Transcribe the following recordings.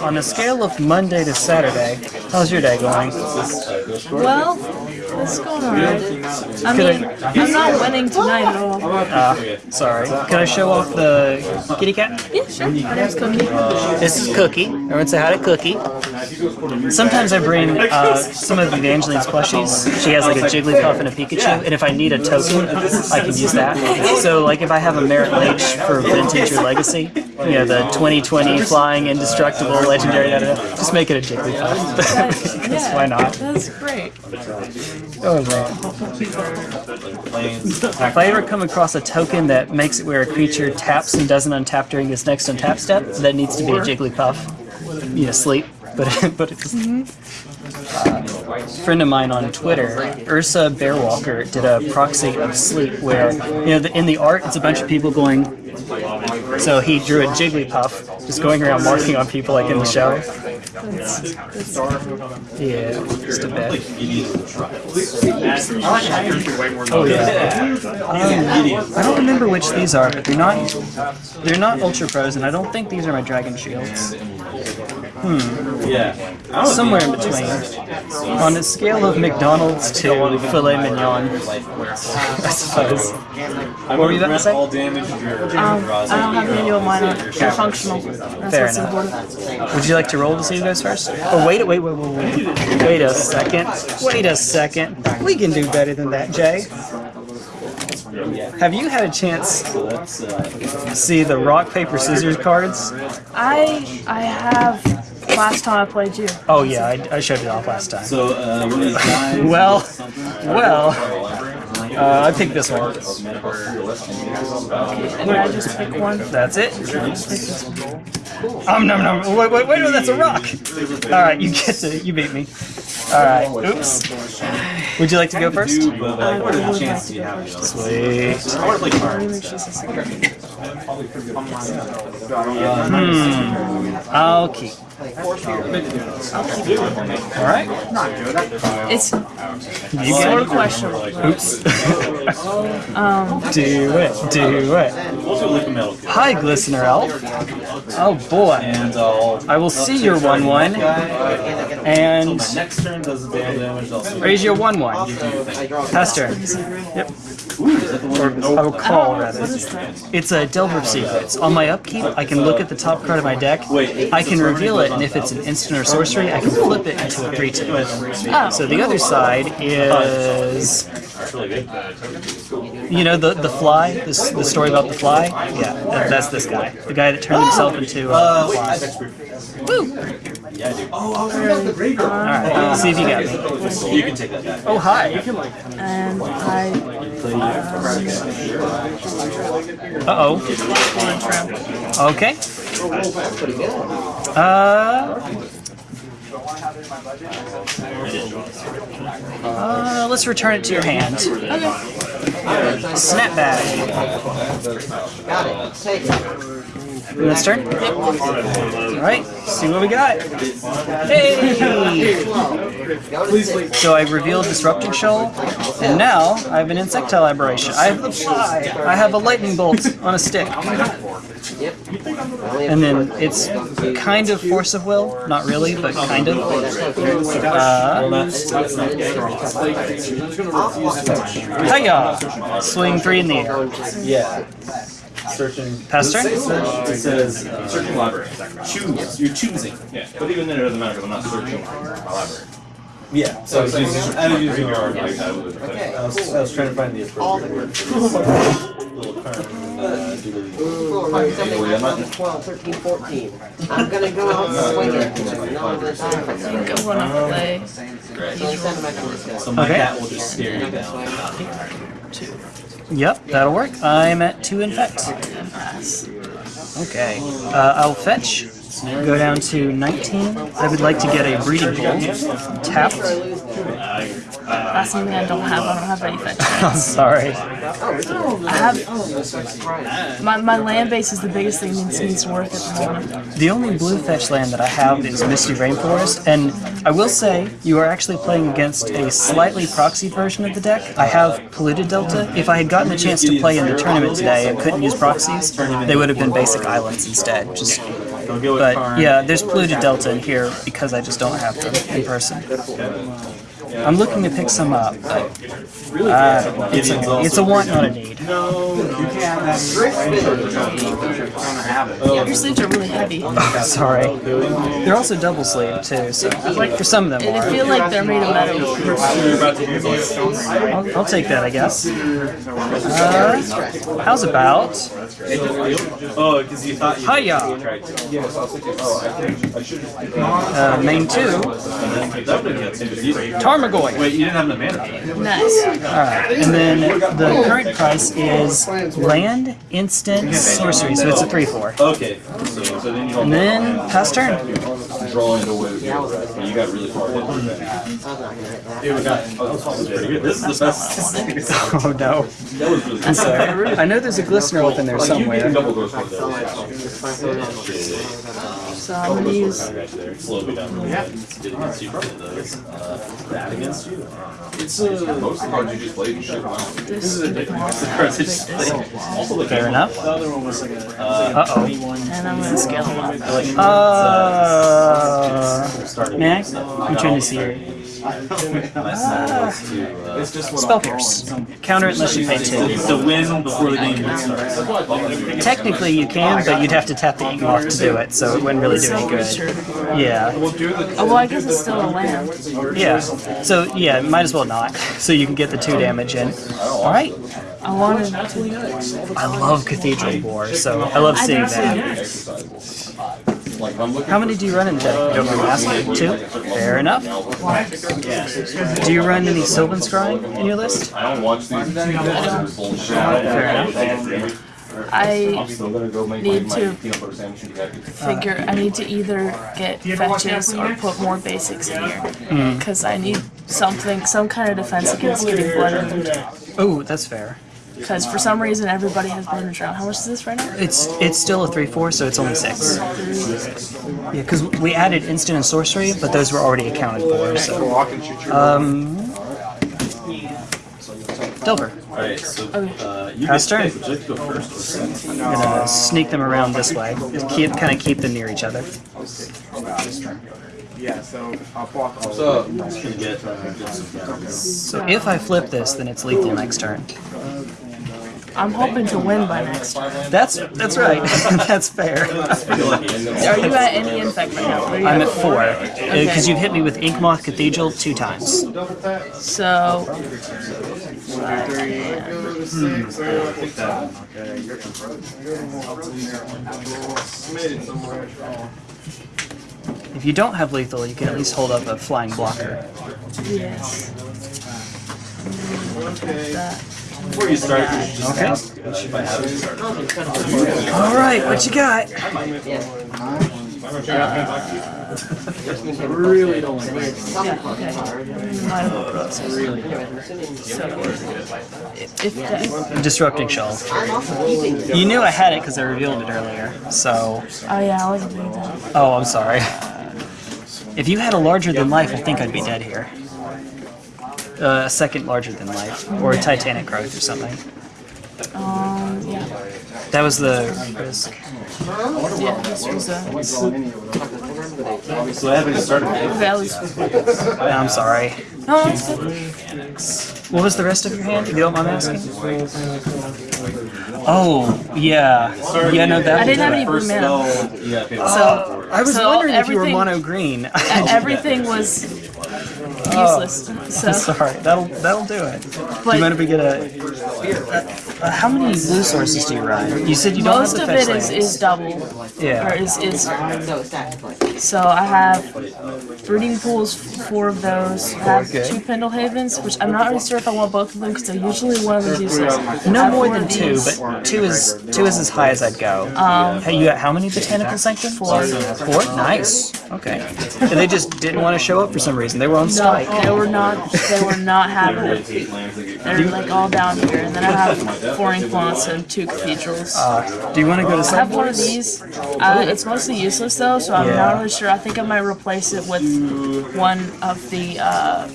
on a scale of Monday to Saturday, how's your day going? Well, it's going alright. I mean, I'm not winning tonight at all. Uh, sorry. Can I show off the kitty cat? Yeah, sure. My name's Cookie. This is Cookie. Everyone say hi to Cookie. Sometimes I bring uh, some of Evangeline's plushies. She has like a Jigglypuff and a Pikachu, and if I need a token, I can use that. So like if I have a Marit Lage for Vintage or Legacy, you know, the 2020 Flying Indestructible Legendary, da, da, da, just make it a Jigglypuff. because why not? That's great. Oh man. If I ever come across a token that makes it where a creature taps and doesn't untap during its next untap step, that needs to be a Jigglypuff. You know, sleep. But but it's uh, a friend of mine on Twitter, Ursa Bearwalker, did a proxy of sleep where you know the, in the art it's a bunch of people going. So he drew a Jigglypuff, just going around marking on people like in the show. Yeah, a. Oh Um, I don't remember which these are, but they're not they're not Ultra Pros, and I don't think these are my Dragon Shields. Yeah. Somewhere in between. On a scale of McDonald's to filet mignon, I suppose. What were you about to say? All damage um, I don't have any of mine. on. They're functional. That's Fair what's enough. important. Would you like to roll to see who goes first? Oh, wait, wait, wait, wait, wait. Wait a second. Wait a second. We can do better than that, Jay. Have you had a chance to see the rock, paper, scissors cards? I I have last time I played you. Oh, yeah, I, I showed it off last time. So, uh, one of these guys. Well, well, uh, I picked this one. And I just pick one. That's it. Um, no, no, wait, wait, wait, no, that's a rock. All right, you get to, you beat me. All right, oops. Would you like to go first? But, like, what are the chances you have? you know? Sweet. I want to play cards. I'll keep. All right. It's You sort get of questionable. Oops. Um, do it. Do it. Also, lick a metal kit. Hi, Glistener Elf. Oh boy. And I'll. I will see your one one and Next turn does the damn damage. Also. raise your one one. Pass turn. Yep. Or I will call oh, rather. what is that? It's a Delver of Secrets. On my upkeep, I can look at the top card of my deck. I can reveal it, and if it's an instant or sorcery, I can flip it into a 3-2. Oh, So the other side is, you know, the the fly, this, the story about the fly. Yeah, that, that's this guy, the guy that turned himself into a fly. All right, see if you got me. You can take that back. Oh hi. and I Uh oh. want to trim. Okay. Uh. Uh, let's return it to your hand. snap bag got it Snapback. Next turn? Alright, see what we got. Hey! So I revealed Disrupting Shoal, and now I have an Insectile Aberration. I have the fly. I have a Lightning Bolt on a stick. And then it's kind of Force of Will. Not really, but kind of. Uh, Hiya! Swing three in the air. Yeah. Searching. Pass turn? It says uh, searching library. Choose. You're choosing. Yeah. But even then, it doesn't matter because I'm not searching my library. Yeah. So I was using, I was using your argument. I was, I was, I was trying to find the appropriate word. Little term. I'm not- 12, 13, 14. I'm gonna go out and. No, I'm gonna one up play. You send them back to this guy. So my Okay. Yep, that'll work. I'm at two infect. Okay. Uh, I'll fetch. Go down to 19. I would like to get a breeding pool. Tapped. That's something I don't have. I don't have any fetch. I'm sorry. I have my, my land base is the biggest thing that needs to work at the moment. The only blue fetch land that I have is Misty Rainforest, and I will say you are actually playing against a slightly proxy version of the deck. I have Polluted Delta. If I had gotten a chance to play in the tournament today and couldn't use proxies, they would have been basic islands instead, just I'll go with But yeah, there's polluted delta in here because I just don't have them in person. I'm looking to pick some up, but uh, it's, a, it's a want, not a need. Your sleeves are really heavy. Sorry. They're also double sleeve too, so for some of them They are. feel like they're made of metal. You're about to use this. I'll, I'll take that, I guess. Uh, how's about Oh, because you thought you Hiya? to. Uh, main two, Tarmogoyf. Wait, you didn't have the mana. Nice. Alright, and then the current price is land, instant, sorcery, so it's a 3-4. Okay. So, so then you And then pass turn. drawing away with your breath, but you got really far in. I'm not gonna. This is the best. Oh no. That was really good. Sorry. I know there's a glistener within there somewhere. can double go for So that. much. Just my phone. So I'm gonna use Right there. Slow me down a little bit. Get against you for those. Uh, bad against you. It's uh, most of the cards you just played, you should have this. Cards I just played. Also the Fair enough. Uh oh. And I'm gonna scale them up. Uh. Max, I'm trying to see here. Spell Pierce. Counter it unless you pay two. to win before the game starts. Technically you can, but you'd have to tap the ink off to do it, so it wouldn't really do any good. Yeah. Oh well, I guess it's still a land. Yeah. So yeah, might as well not. So you can get the two damage in. Alright. I wanted to. I love Cathedral War, so I love seeing that. That. Like, I'm looking How many do you run in the uh, deck? You don't really ask me. Two? Fair enough. Do you run any Sylvan Scrying in your list? I don't watch these. Bullshit. Fair enough. I I'm still gonna go make Need to- my peanut butter sandwich and be happy. figure I need to either get fetches or put more basics in here hmm. because I need something, some kind of defense against getting Blood Mooned. Oh, that's fair. Because for some reason everybody has Blood Moon around. How much is this right now? It's it's still a 3-4, so it's only 6. Yeah, because we added instant and sorcery, but those were already accounted for, so... Um... Delver. Alright, so uh, you Pass turn. Would you like to go first? I'm gonna sneak them around this way. Keep kind of keep them near each other. Yeah, so I'll block all So, I'm just gonna get, uh, get some guns. So if I flip this, then it's lethal next turn. I'm hoping to win by next time. That's that's right. that's fair. Are you at any infect right now? What are you I'm at four because uh, you've hit me with Inkmoth Cathedral two times. So If you don't have lethal, you can at least hold up a flying blocker. yes. That. Before you start, you just Okay. ask uh, if I have it. All right, what you got? Really don't like Yeah, okay. Mine will process. So, if if that, Disrupting Shoal. I'm also keeping You knew I had it because I revealed it earlier. So, oh yeah, I wasn't doing that. oh, I'm sorry. If you had a larger than life, I think I'd be dead here. Uh, a second larger than life, or a Titanic growth or something. Um, yeah, That was the risk. yeah. This was a. So I haven't started. Yeah, I'm sorry. No, it's good. What was the rest of your hand? If you don't mind asking. Oh, yeah. Yeah, no, that I didn't have any blue mana. spell, you gotta pay the So I was so wondering if you were mono green. everything was Oh, useless. So, Sorry, that'll that'll do it. but you mind if we get a? Uh, how many blue sources do you run? You said you don't most have of the fetch it is, is double, or yeah. is is. So I have breeding pools, four of those. I have Okay. two Pendelhavens, which I'm not really sure if I want both of them because they're usually one of them's useless. No more than two, these. but two is two is as high as I'd go. Um, hey, you got how many botanical sanctums? Four. Four? Nice. Okay. And they just didn't want to show up for some reason. They were on No, strike. they were not. They were not having it. Rotate lands that get They're like all down here, and then I have four Inkmoths and two Cathedrals. Uh, do you want to go to I have one of these. Uh, it's mostly useless though, so I'm Yeah. not really sure. I think I might replace it with one of the uh,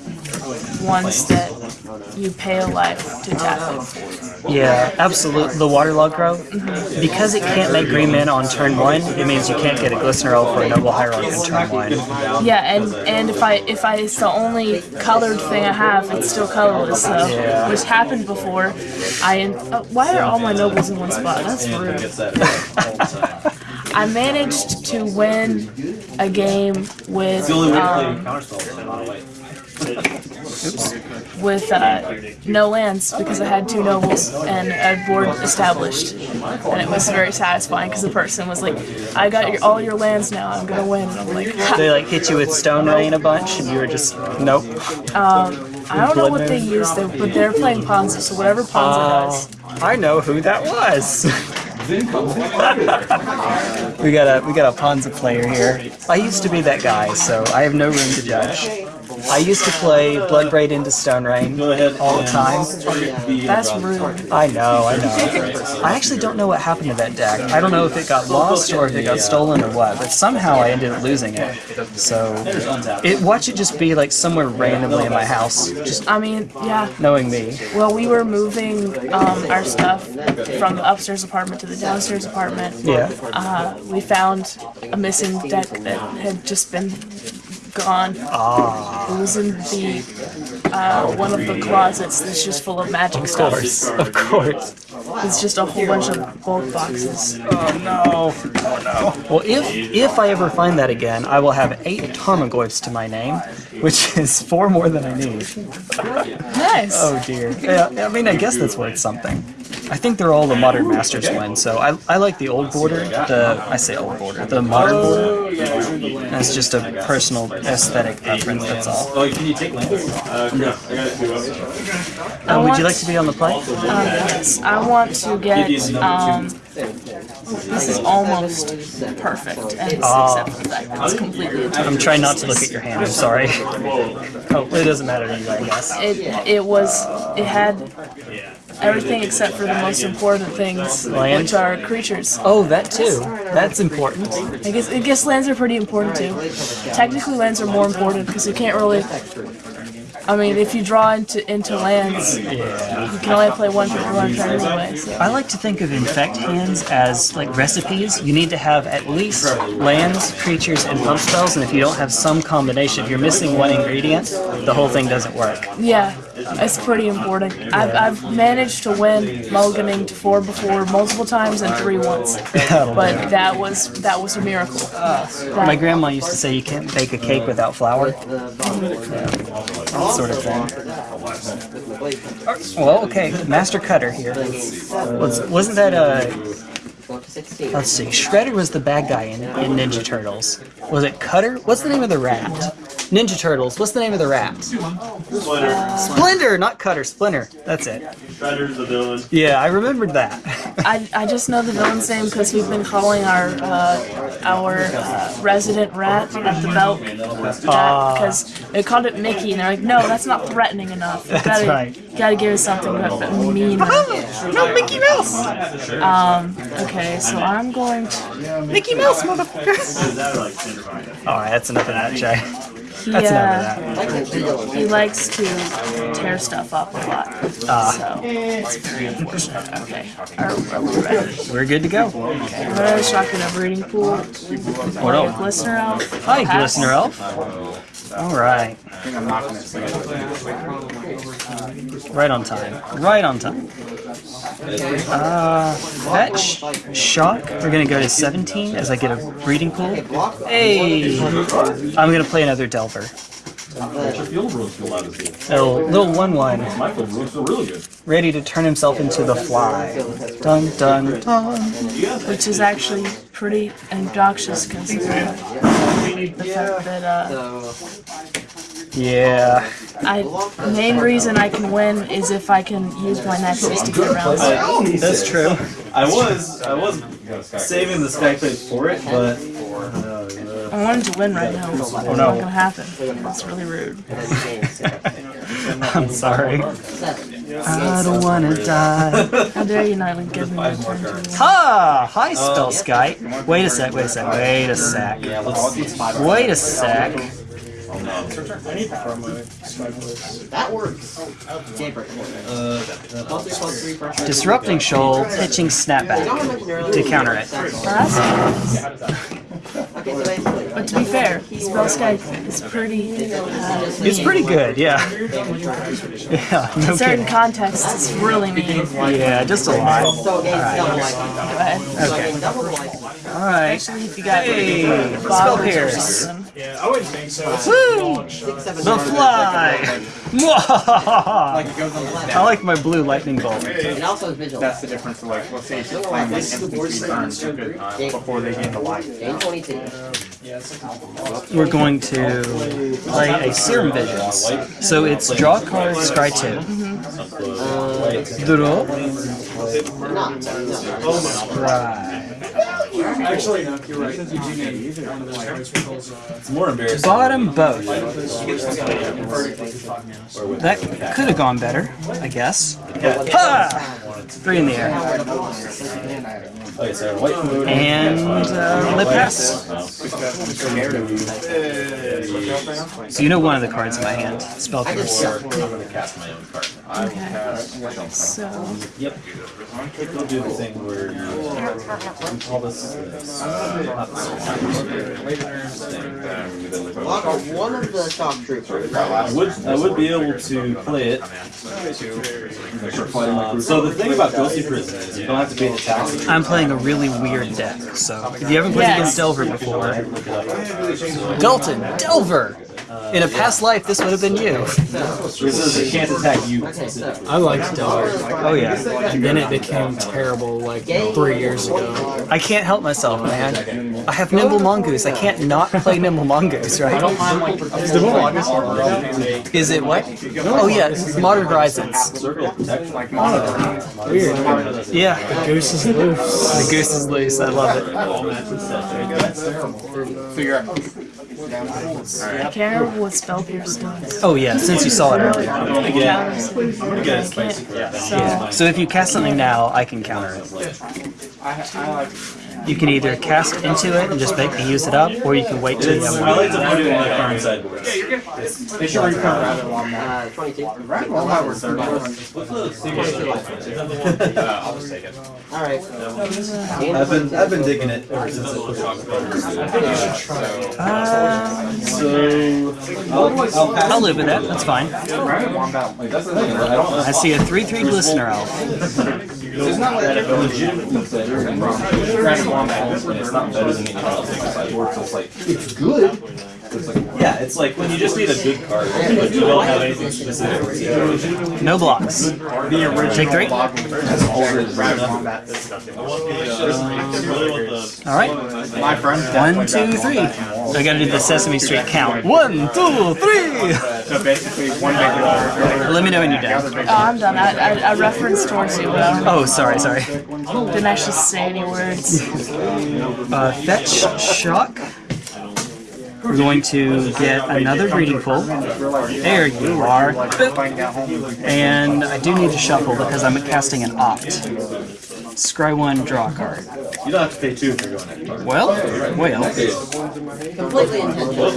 ones that you pay a life to tap it. Yeah, absolutely. The waterlog grove, because it can't make green men on turn one, it means you can't get a glistener elf or a noble hierarch on turn one. Yeah, and and if I if I it's the only colored thing I have, it's still colorless. So Yeah. which happened before. I uh, why are all my nobles in one spot? That's rude. Gets that all the time. I managed to win a game with It's the only way to play um, counterspell in a lot of ways. with uh, no lands because I had two nobles and a board established, and it was very satisfying because the person was like, "I got your, all your lands now. I'm gonna win." And I'm like, They like hit you with stone rain a bunch, and you were just nope. I don't know what they used, but they're playing Ponza, so whatever Ponza does. I know who that was. we got a we got a Ponza player here. I used to be that guy, so I have no room to judge. I used to play Bloodbraid into Stone Rain all the time. That's rude. I know, I know. I actually don't know what happened to that deck. I don't know if it got lost or if it got stolen or what, but somehow I ended up losing it. So, it watch it just be like somewhere randomly in my house, just I mean, yeah. knowing me. Well, we were moving um, our stuff from the upstairs apartment to the downstairs apartment. Yeah. Uh, we found a missing deck that had just been gone. Ah, It was in the uh, one of the closets that's just full of magic of stuff. course, of course. It's just a whole bunch of bulk boxes. Oh no! Oh no! Well, if if I ever find that again, I will have eight Tarmogoyfs to my name, which is four more than I need. Nice. Oh dear. Yeah, I mean, I guess that's worth something. I think they're all the modern masters win, so I, I like the old border. The I say old border, the modern border. That's just a personal aesthetic preference. That's all. Oh, can you take land? Uh, no. I got it. Uh, would you like to be on the play? Um, yes, I want to get. Um, this is almost perfect, and it's except for the fact that it's completely. I'm trying not to look at your hand. I'm sorry. Oh, it doesn't matter to you, I guess. It it was it had everything except for the most important things, Land? which are creatures. Oh, that too. That's important. I guess I guess lands are pretty important too. Technically, lands are more important because you can't really. I mean, if you draw into into lands, you can only play one for one turn anyway. So. I like to think of infect hands as like recipes. You need to have at least lands, creatures, and pump spells, and if you don't have some combination, if you're missing one ingredient, the whole thing doesn't work. Yeah, it's pretty important. I've, I've managed to win mulliganing to four before multiple times and three once, but that was that was a miracle. My grandma used to say you can't bake a cake without flour. That sort of thing. Well, okay, Master Cutter here. Was, wasn't that uh Let's see. Shredder was the bad guy in, in Ninja Turtles. Was it Cutter? What's the name of the rat? Ninja Turtles. What's the name of the rat? Splinter, Splinter, not Cutter. Splinter. That's it. Shredder's the villain. Yeah, I remembered that. I, I just know the villain's name because we've been calling our uh, our uh, resident rat at the belt Ah. because they called it Mickey and they're like, no, that's not threatening enough. You That's gotta, right. you gotta give us something that, that mean. no, Mickey Mouse. Um. Okay, so I'm going to. Mickey Mouse, motherfucker. Is that like Cinderella? All right, that's enough of that, Jay. He, That's enough uh, of that. he likes to tear stuff up a lot. Ah. So it's very unfortunate. Okay, are, are we ready? We're good to go. Okay, I'm gonna shotgun a breeding pool. Play a glistener elf. Hi, pass. Glistener Elf. All right. Right on time. Right on time. Uh, fetch, shock. We're gonna go to 17 as I get a breeding pool. Hey, I'm gonna play another Delver. Your field rules feel out of good. Little little one one, My field rules feel really good. ready to turn himself into the fly. Dun dun dun. which is actually pretty obnoxious considering the fact that uh, Yeah. I main reason I can win is if I can use my nexus to get around. it. That's true. I was I was saving the Skyplate for it, but I wanted to win right now. It's Oh, not gonna happen. That's really rude. I'm sorry. I don't wanna die. How dare you not even give me my turn to win? Ha! Hi, Spellskite. Wait a sec, wait a sec, wait a sec. Wait a sec. That works. Daybreak. Uh, Plus three, plus three, pressure. Disrupting shoal, pitching snapback what I mentioned earlier? to counter it. Well, that's Okay, so basically. But to be fair, Spellskite is pretty. Uh, It's pretty good, yeah. Yeah, no In certain contexts, it's really mean. Yeah, just a lot. So again, double like. ahead. So again, double like. Alright. Actually, if you got Hey, spell bottles or pierce. Something. Yeah, I wouldn't think so. It's Woo! Six, seven, The nine, fly! Mwahaha! I like my blue lightning bolt. It also is vigil. That's the difference. of, Like, let's say if you're playing like NPC turns you could, uh, before they gain the life. Game twenty-two. We're going to play a Serum Visions. So it's draw a card, scry two. Draw, Not. No. scry. Actually, no, you're right. You do need one of those dice uh, it's more embarrassing. Bottom both. That could have gone better, I guess. Ha! Three in the air. Okay, so white food. And uh, lip pass. So you know one of the cards in my hand. Spell Pierce. I'm gonna cast my own card. Okay. So, Yep. We'll do the thing where you, we call this. uh, not this. Lock on one of the shock troopers. I would I would be able to play it. Um, so the thing about Ghostly Prison is you don't have to pay the taxes. I'm playing a really weird deck, so if you haven't played Yes. against Delver before, Dalton, Delver! In a past life, this would have been you. This is it can't attack you Okay, so. specifically. I liked Delver. Oh yeah. And then it became terrible like three years ago. I can't help myself, man. I have Nimble Mongoose. I can't not play Nimble Mongoose, right? Is it what? Oh yeah, Modern Horizons. Circle of. Weird. Yeah, The Goose is loose. the goose is loose. I love it. I can't remember what Spell Pierce does. Oh yeah, since you saw it earlier. Again, Counters. again, it's spicy. So, So if you cast something now, I can counter it. You can either cast into it and just make me use it up, or you can wait till you have I like one. to put it in the current sideboard. They should reprint Uh, twenty-two. Alright. I've been I've been digging it ever since it was Uh, So I'll, I'll. I'll live with that. That's fine. I. See a three-three glistener elf. It's not like it legitimately better than and it's not better than anything else on the sideboard. It's like it's good. It's like yeah, it's like when you just need a good card, but you don't have anything specific. No blocks. Take three. That's all it is. All right. My friend. One, two, three. I gotta do the Sesame Street count. One, two, three. So basically, one bigger. Let me know when you're done. oh, I'm done. I, I, I referenced towards you, but I Oh, sorry, sorry. didn't actually say any words. Uh, fetch shock. We're going to get another breeding pool. There you are. And I do need to shuffle because I'm casting an opt. Scry one, draw a card. You don't have to pay two if you're going that Well, well. Completely intentional.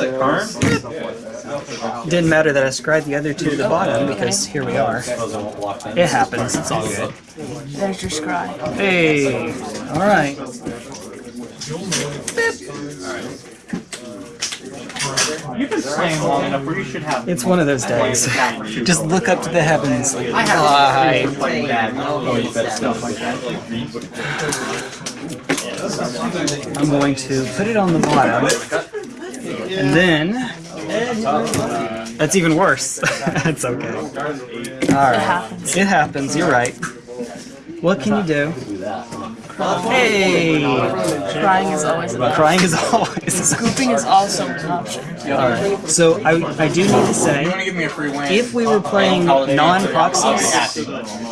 Didn't matter that I scried the other two to the bottom because here we are. Suppose I won't block them. It happens. It's all good. There's your scry. Hey. All right. You've been playing long enough where you should have. It's one of those days. Just look up to the heavens. I have Hi. playing bad. Oh, you bet stuff like that. I'm going to put it on the bottom, and then that's even worse. That's okay. All right. It happens. You're right. What can you do? Hey, Crying is always an option. crying is always. Scooping is also an option. All right. So I I do need to say. Give me a free win. If we were playing non-proxies,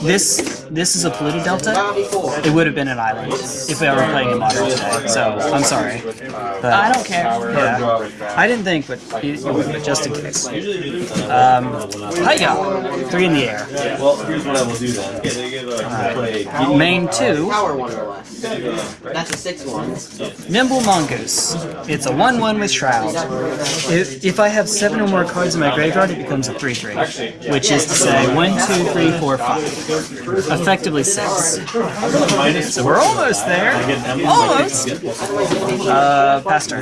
this this is a polluted delta. It would have been an island if we were playing in modern today. So I'm sorry, but I don't care. yeah, I didn't think, but you, you would, just in case. Um, hiya, three in the air. Well, here's what I will do then. I'll play Main two. Power one or less. less. That's a six one. Nimble Mongoose. It's a 1 1 with Shroud. If, if I have 7 or more cards in my graveyard, it becomes a 3 3. Which is to say 1, 2, 3, 4, 5. Effectively 6. So we're almost there. Almost! Uh, past turn.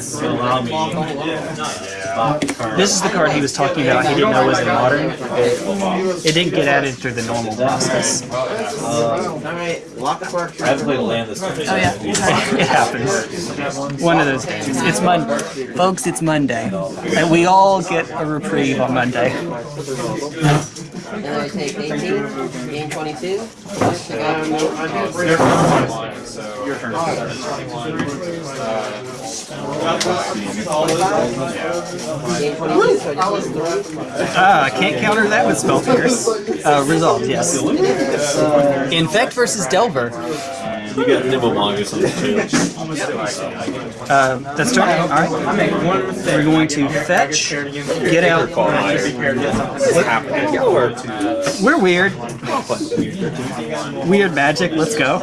This is the card he was talking about he didn't know was in modern. It didn't get added through the normal process. Alright, lock up our I have to play the land this time. Oh yeah. It happens. One of those days. It's Monday. Folks, it's Monday. And we all get a reprieve on Monday. And then I take 18, game 22. Your turn. Game 22, so three. Ah, I can't counter that with Spell Pierce. Uh, resolved, yes. Infect versus Delver. You got Nimble Mongoose on this too. Uh, that's turn. Alright. We're going to fetch, get out. We're weird. Weird magic, let's go.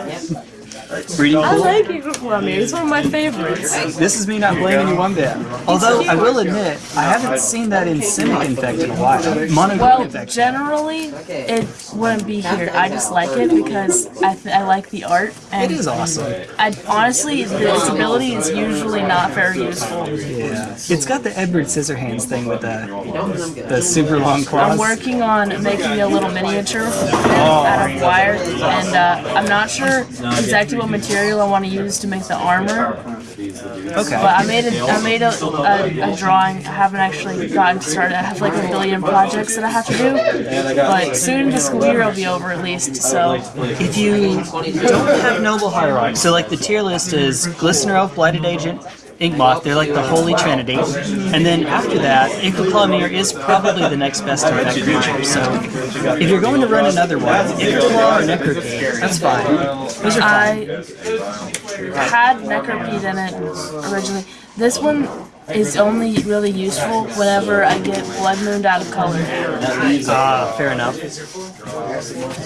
Breeding I pool. like Eagle Columbia. It's one of my favorites. This is me not blaming you one bit. Although, I will admit, I haven't seen that in Simic Infect in a while. Mono Well, Infect. generally, it wouldn't be here. I just like it because I, th- I like the art. And It is awesome. I, honestly, the, its ability is usually not very useful. Yeah. It's got the Edward Scissorhands thing with the, the super long claws. I'm working on making a little miniature out of wire, and uh, I'm not sure exactly what material I want to use to make the armor. Okay. But I made a, I made a, a, a drawing. I haven't actually gotten started. I have like a billion projects that I have to do. But soon the school year will be over at least. So If you don't have Noble Hierarch, so like the tier list is Glistener Elf, Blighted Agent, Inkmoth, they're like the Holy Trinity. And then after that, Ichorclaw is probably the next best infect creature. So if you're going to run another one, Ichorclaw or Necropede, that's fine. Those are fine. I had Necropede in it originally. This one is only really useful whenever I get Blood Mooned out of color. Ah, fair enough.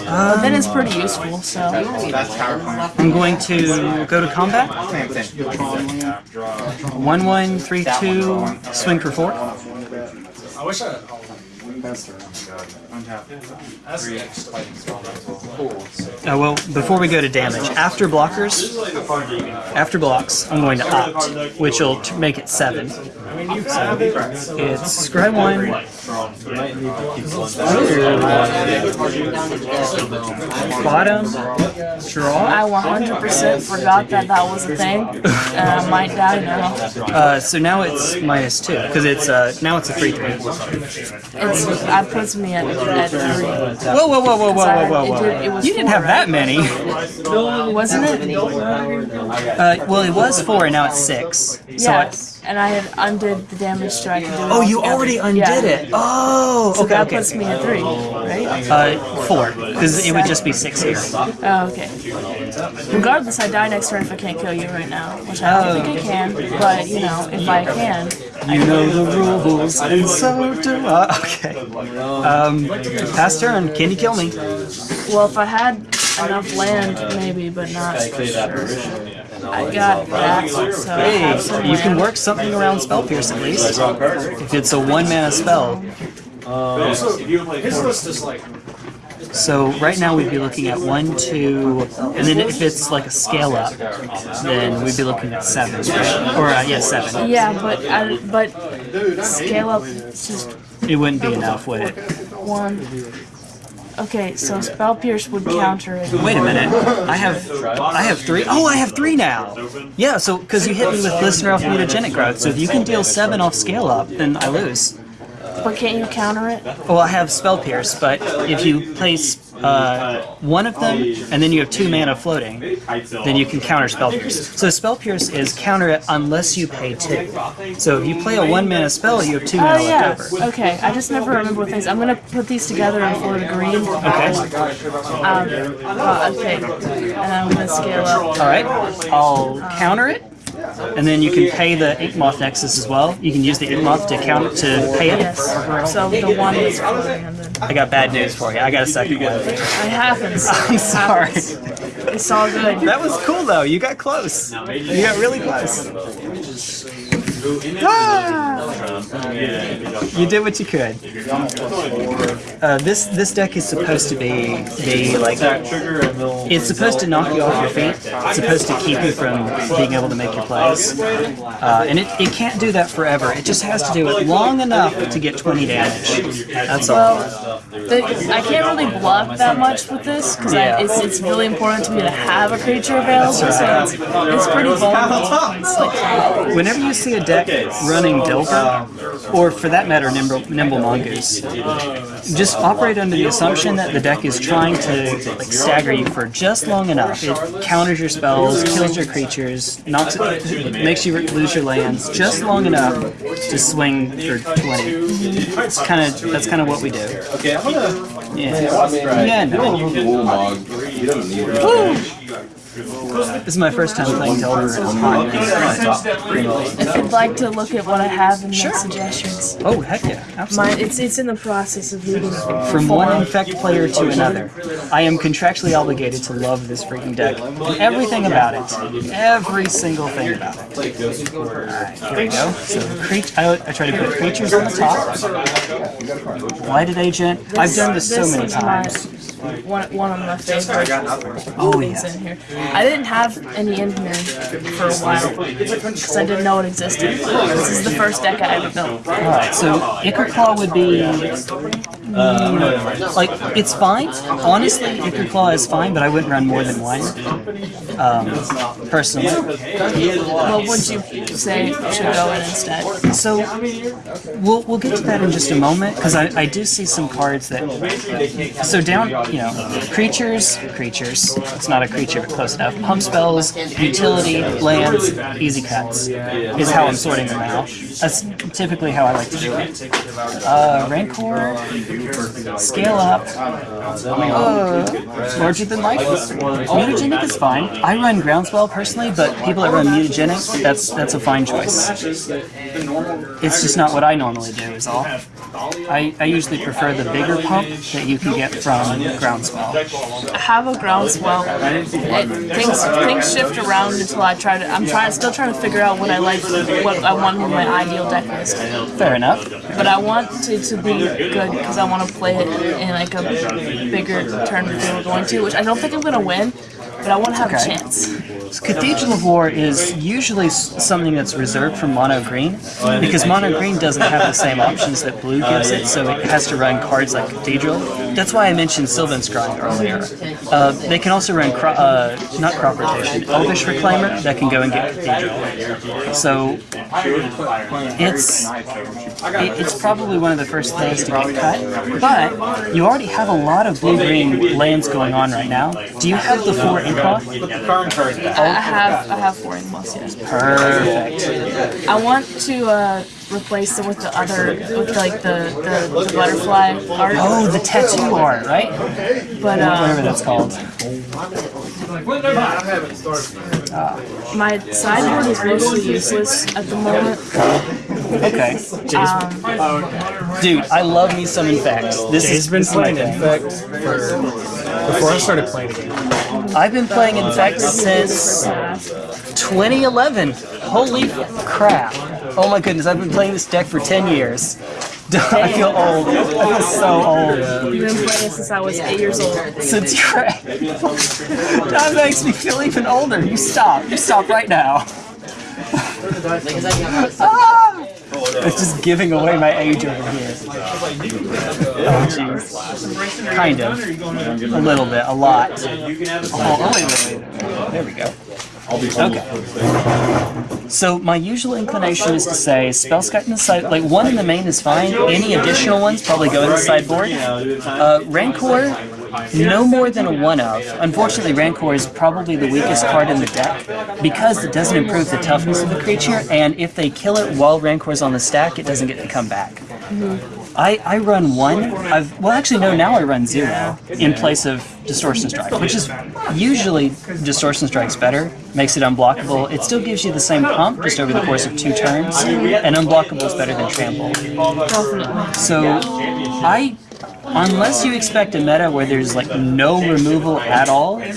But then it's pretty useful. So That's power plant. I'm going to go to combat. Same thing. One, one, three, two, swing for four. I wish I had all of them. Uh, well, before we go to damage, after blockers, after blocks, I'm going to opt, which will make it seven. So it's scry one, bottom, draw. I 100% forgot that that was a thing, and I might die now. Uh, so now it's minus two because it's uh, now it's a free three. It's that puts me at, at three. Whoa, whoa, whoa, whoa, whoa, whoa, whoa, It did- it whoa! was You didn't four, have that many. Wasn't it? Uh, well, it was four, and now it's six. So I- Yes. And I had undid the damage so I could do it oh, you together. already undid Yeah. it. Oh, So okay, that okay. puts me at three, right? Uh, four, because it would just be six here. Oh, okay. Regardless, I die next turn if I can't kill you right now, which I don't think I can. But you know, if I can, You know the rules, and so do I. Okay. Um, pass turn. Can you kill me? well, if I had enough land, maybe, but not. Sure. I got that, so Hey, you can work something around Spell Pierce at least. If it's a one mana spell. Also, his list is like So right now we'd be looking at one, two, and then if it's like a scale up, then we'd be looking at seven, right? Or uh, yeah, seven. Yeah, but I, but scale up just It wouldn't be enough, would it? one. Okay, so spell pierce would counter it. Wait a minute. I have I have three. Oh, I have three now. Yeah, so because you hit me with Glistener off Mutagenic Growth, so if you can deal seven off scale up, then I lose. But can't you counter it? Well, I have Spell Pierce, but if you place uh, one of them and then you have two mana floating, then you can counter Spell Pierce. So Spell Pierce is counter it unless you pay two. So if you play a one mana spell, you have two mana yeah. left over. Okay, I just never remember what things. I'm gonna put these together in Florida green. Okay. Um, uh, okay, and I'm gonna scale up. All right. I'll counter it, and then you can pay the Inkmoth Nexus as well. You can use the Inkmoth to counter to pay it. Yes. So the one that's floating and then I got bad news for you. I got a second one. it happens. I'm sorry. It's all good. That was cool though. You got close. You got really close. Ah! You did what you could. Uh, this this deck is supposed to be be like Trigger and they'll. it's supposed to knock you off your feet. It's supposed to keep you from being able to make your plays. Uh, and it, it can't do that forever. It just has to do it long enough to get 20 damage. That's all. Well, the, I can't really block that much with this because Yeah. it's, it's really important to me to have a creature available. So it's, it's pretty vulnerable. It's like, Whenever you see a deck running Delver, Uh, or for that matter, Nimble, Nimble Mongoose, just operate under the assumption that the deck is trying to like stagger you for just long enough. It counters your spells, kills your creatures, knocks it, makes you lose your lands just long enough to swing for 20. It's kind of that's kind of what we do. Okay, I'm gonna. Yeah. Yeah. No. Mog. He doesn't need it. This is my first time playing Delver. if you'd like to look at what I have and make suggestions, Oh heck yeah! Absolutely. my, it's it's in the process of moving From one infect player to another, I am contractually obligated to love this freaking deck. Everything about it. Every single thing about it. Alright, here we go. So, cre- I, I try to put creatures on the top. Blighted Agent. I've done this so many is my- times. One, one of my favorite Oh, things yeah. in here. I didn't have any in here for a while because I didn't know it existed. This is the first deck I ever built. Alright, so Ichor Claw would be. Like, it's fine. Honestly, Ichor Claw is fine, but I wouldn't run more than one. Um, personally. What would you say should go in instead? So we'll we'll get to that in just a moment because I, I do see some cards that so down you know creatures creatures it's not a creature but close enough pump spells utility lands easy cuts is how I'm sorting them out that's typically how I like to do it uh, Rancor scale up uh, larger than life mutagenic is fine I run groundswell personally but people that run mutagenic that's that's a fine choice it's just not what I normally do, is all. I, I usually prefer the bigger pump that you can get from Groundswell. I have a groundswell. It, things things shift around until I try to. I'm trying, still trying to figure out what I like, what I want in my ideal deck list. Fair enough. But I want it to be good because I want to play it in like a bigger tournament than we're going to, which I don't think I'm going to win, but I want to have Okay. a chance. Cathedral of War is usually something that's reserved for mono green because mono green doesn't have the same options that blue gives it, so it has to run cards like Cathedral. That's why I mentioned Sylvan Scrying earlier. Uh, they can also run cro- uh, not crop rotation, Elvish Reclaimer that can go and get Cathedral. So it's it, it's probably one of the first things to get cut, but you already have a lot of blue-green lands going on right now. Do you have the four Inkmoth? The current card back. I I have I have four Inkmoth, yes. Perfect. I want to uh, replace them with the other, with like the, the, the butterfly art. Oh, the tattoo art, right? But Whatever uh, that's called. my sideboard is mostly useless at the moment. Okay. Dude, I love me some Infect. This He's is been this playing thing. Infect for before I started playing again. I've been playing Infect since 2011. Holy crap. Oh my goodness, I've been playing this deck for 10 years. I feel old. I feel so old. You've been playing it since I was eight years old. Since you're That makes me feel even older. You stop. You stop right now. It's just giving away my age over here. Oh, jeez. Kind of. A little bit. A lot. Oh, oh. There we go. Okay. So my usual inclination is to say Spellskite in the side, like one in the main is fine. Any additional ones probably go in the sideboard. Uh, Rancor, no more than a one of. Unfortunately, Rancor is probably the weakest card in the deck because it doesn't improve the toughness of the creature, and if they kill it while Rancor's on the stack, it doesn't get to come back. I, I run one. I've well actually no now I run zero in place of distortion strike, which is usually distortion strike's better, makes it unblockable. It still gives you the same pump just over the course of two turns, and unblockable is better than trample. So I unless you expect a meta where there's like no removal at all, then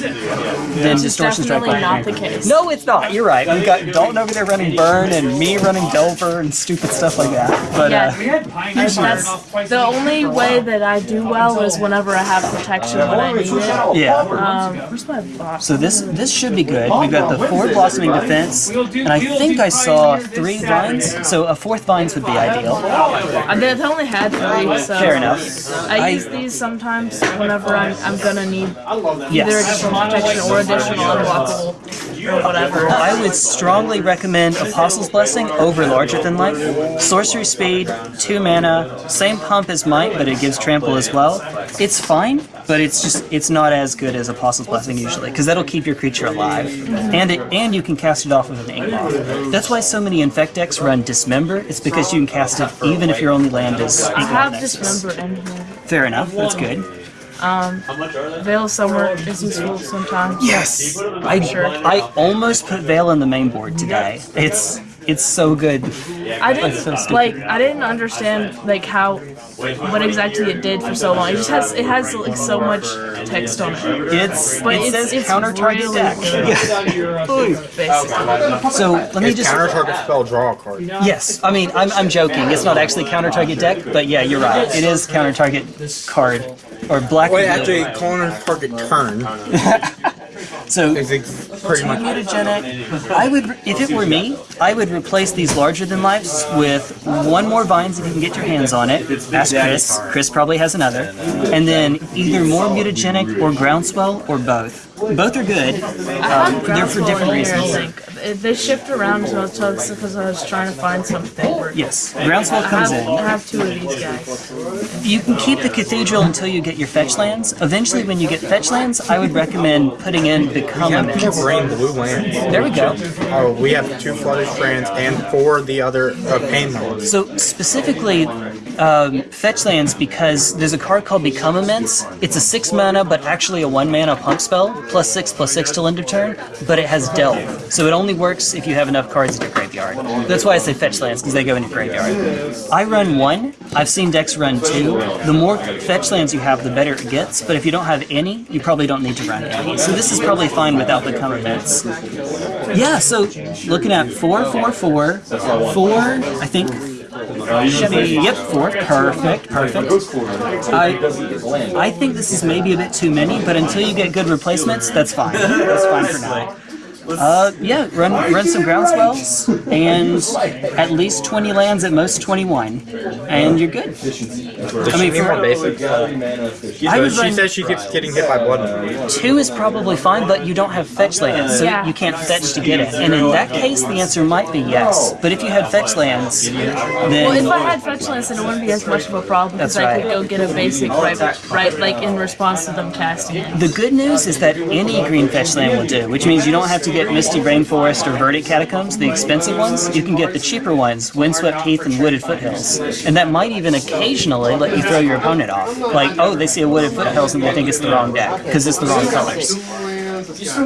It's distortion strike. definitely not the case. No, it's not. You're right. We've got Dalton over there running burn, and me running Delver and stupid stuff like that. But Yeah. uh, That's the only way that I do well is whenever I have protection when I need it. yeah. Um, where's my box? So this this should be good. We've got the four blossoming defense, and I think I saw three vines. So a fourth vines would be ideal. I did- I only had three, so Fair enough. I I- use these sometimes whenever I'm, I'm gonna need either additional protection or additional unblockable or whatever. I would strongly recommend Apostle's Blessing over Larger Than Life. Sorcery speed, 2 mana, same pump as Might, but it gives trample as well. It's fine, but it's just it's not as good as Apostle's Blessing usually, because that'll keep your creature alive. And it and you can cast it off with an Inkmoth. That's why so many Infect decks run Dismember, it's because you can cast it even if your only land is Ink I have Nexus. dismember in here. Fair enough, that's good. Veil of Summer is useful sometimes. Yes! I, I almost put Veil on the main board today. It's it's so good. I didn't stupid. like. I didn't understand like how what exactly it did for so long. It just has it has like so much text on it. It's But it it's, says it's counter target really deck. good. So let me just Counter target spell, draw a card. Yes, I mean I'm, I'm joking. It's not actually counter target deck, but yeah, you're right. It is counter target card or black. Wait, actually, counter target turn so pretty much. mutagenic. I would, if it were me, I would replace these larger than lives with one more vines if you can get your hands on it. Ask Chris. Chris probably has another, and then either more mutagenic or groundswell or both. Both are good. Have they're for different in here, I reasons. Think. It- They shift around so it's because I was trying to find something. Yes, groundswell I comes have, in. I have two of these guys. You can keep the cathedral until you get your fetch lands. Eventually, when you get fetch lands, I would recommend putting in Become We a have two Mist. blue lands. There we go. Oh, we have two flooded strands and four the other uh, pain lands. So specifically, um, fetch lands because there's a card called Become Immense. It's a six mana, but actually a one mana pump spell, plus six plus six till end of turn. But it has Delve, so it only works if you have enough cards in your graveyard. That's why I say fetch lands because they go in your graveyard. I run one. I've seen decks run two. The more fetch lands you have, the better it gets. But if you don't have any, you probably don't need to run any. So this is probably fine without Become Immense. Yeah. So looking at four, four, four, four. I think should be, yep, four. Perfect, perfect. I, I think this is maybe a bit too many, but until you get good replacements, that's fine. That's fine for now. Uh, yeah, run run some groundswells and at least 20 lands, at most 21, and you're good. I mean, Any more for, basic? I would she says she keeps getting hit by blood. two is probably fine, but you don't have fetch lands, so Yeah. you can't fetch to get it. And in that case, the answer might be yes. But if you had fetch lands, then... Well, if I had fetch lands, then it wouldn't be as much of a problem because That's I could go get a basic right, right, like in response to them casting it. The good news is that any green fetch land will do, which means you don't have to get Misty Rainforest or Verdant Catacombs, the expensive ones. You can get the cheaper ones, Windswept Heath and Wooded Foothills. And that might even occasionally let you throw your opponent off. Like, oh, they see a Wooded Foothills and they think it's the wrong deck, because it's the wrong colors.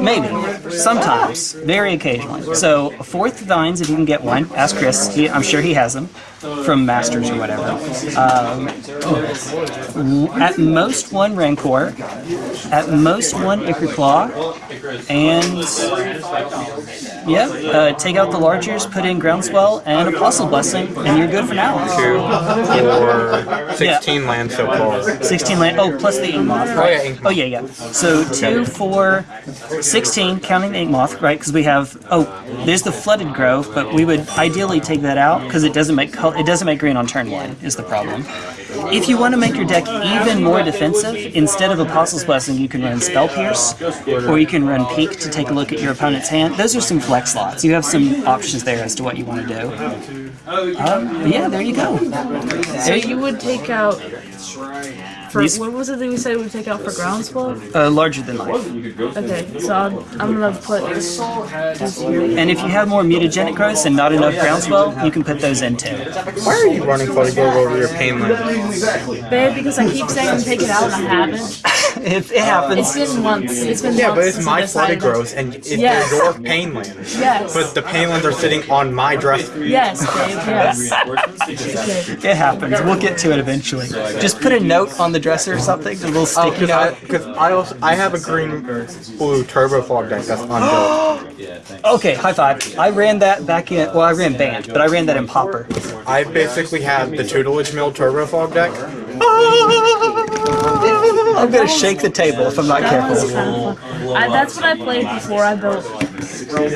Maybe. Sometimes. Very occasionally. So, fourth vines, if you can get one, ask Chris. He, I'm sure he has them from Masters or whatever. Um, at most one Rancor, at most one Ichor and yeah, uh, take out the largers, put in Groundswell and Apostle Blessing, and you're good for now. Two, four, 16 lands so far. 16 land. Oh, plus the Inkmoth, right? yeah, Inkmoth. Oh, yeah, yeah. So 2, 4, 16, counting the Inkmoth, right? Because we have. Oh, there's the flooded grove, but we would ideally take that out because it doesn't make col- it doesn't make green on turn one. Is the problem. If you want to make your deck even more defensive, instead of Apostle's Blessing, you can run Spell Pierce, or you can run Peek to take a look at your opponent's hand. Those are some flex slots. You have some options there as to what you want to do. Um, yeah, there you go. So you would take out for These- what was it that we said we would take out for groundswell? Uh, larger than life. Okay, so I'll, I'm gonna put this. And if you have more mutagenic growths and not enough groundswell, you can put those in too. Why are you running flooded grove over your pain land? Babe, because I keep saying I'm take it out and I haven't. It, it happens. It's been months. It's been Yeah, months but it's my I decided flooded that- grows, and it, Yes. they're your painlands. Yes. But the pain painlands are sitting on my dress. Yes, Yes. It happens. We'll get to it eventually. Just put a note on the dresser or something, a little Oh, sticky because I, I also I have a green blue turbo fog deck that's unbuilt. Okay, high five. I ran that back in. Well, I ran band, but I ran that in Pauper. I basically have the tutelage mill turbo fog deck. Ah! I'm gonna shake the table if I'm not That careful. kind of fun. I, that's what I played before I built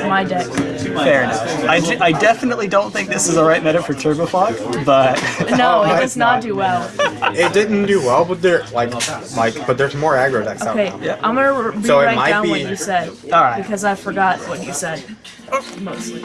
my deck. Fair enough. I, d- I definitely don't think this is the right meta for Turbofog, but No, it does not do well. It didn't do well, but there like like but there's more aggro decks out Okay, now. I'm gonna re- So rewrite down be- what you said Alright. because I forgot what you said mostly.